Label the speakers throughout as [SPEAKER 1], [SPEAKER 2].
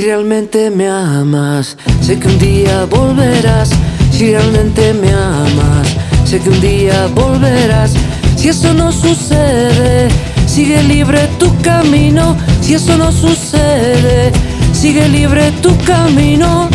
[SPEAKER 1] realmente me amas, sé que un día volverás. Si realmente me amas, sé que un día volverás. Si eso no sucede, sigue libre tu camino. Si eso no sucede, sigue libre tu camino.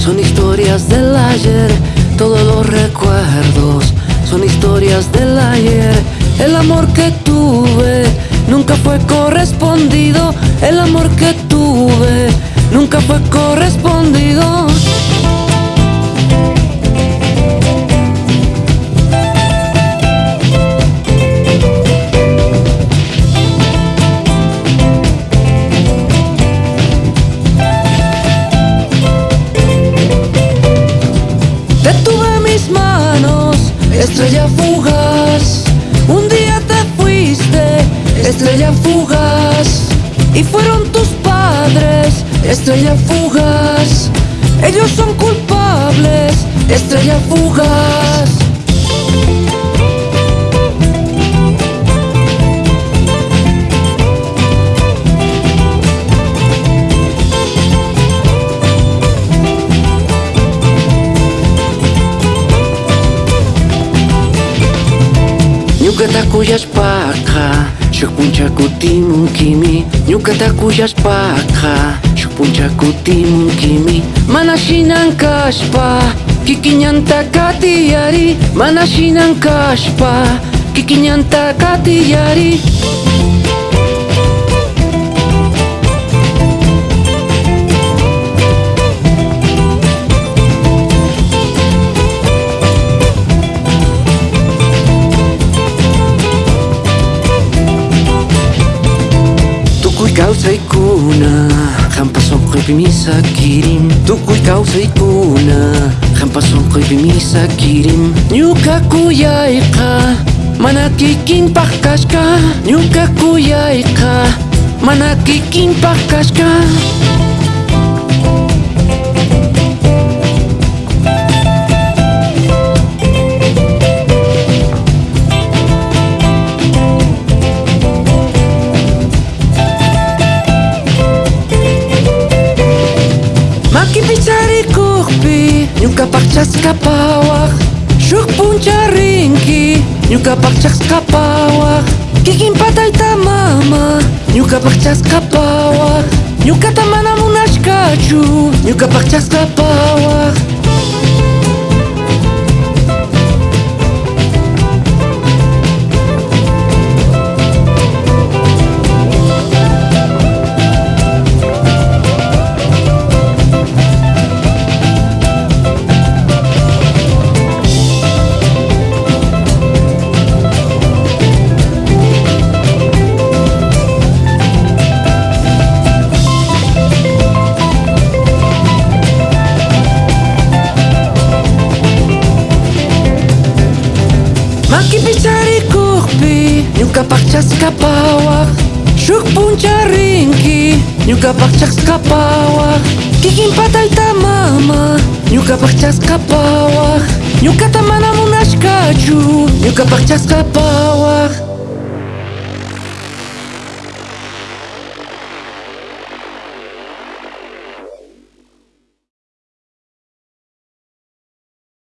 [SPEAKER 1] Son historias del ayer. Todos los recuerdos son historias del ayer. El amor que tuve nunca fue correspondido. El amor que tuve nunca fue correspondido. Fugaz. Un día te fuiste, estrella fugaz. Y fueron tus padres, estrella fugaz. Ellos son culpables, estrella fugaz. Νιούκατα κούλια σπάκα, σιωπούντια κουτί μου κοιμή. Νιούκατα κούλια σπάκα, σιωπούντια κουτί μου κοιμή. Μα να σύναν κάσπα, κι κοινιάν τα κάσπα, κι κοινιάν. saykuna Hampason ko'y pimisa kirim Tukuy kau saykuna Hampason ko'y pimisa kirim Nyuka kuyay ka Manakikin pakash ka Nyuka kuyay ka Manakikin Mencari kurpi Yung kapakchas kapawak Syuk punca ringki Yung kapakchas kapawak Kikin patay ta mama Yung kapakchas kapawak Yung katamana munash kachu Yung kapakchas kapawak Nyuka pakchak skapawa Shuk puncharinki Nyuka pakchak skapawa Kikin patayta mama. Nyuka pakchak skapawa Nyuka tamana munashkachu Nyuka pakchak skapawa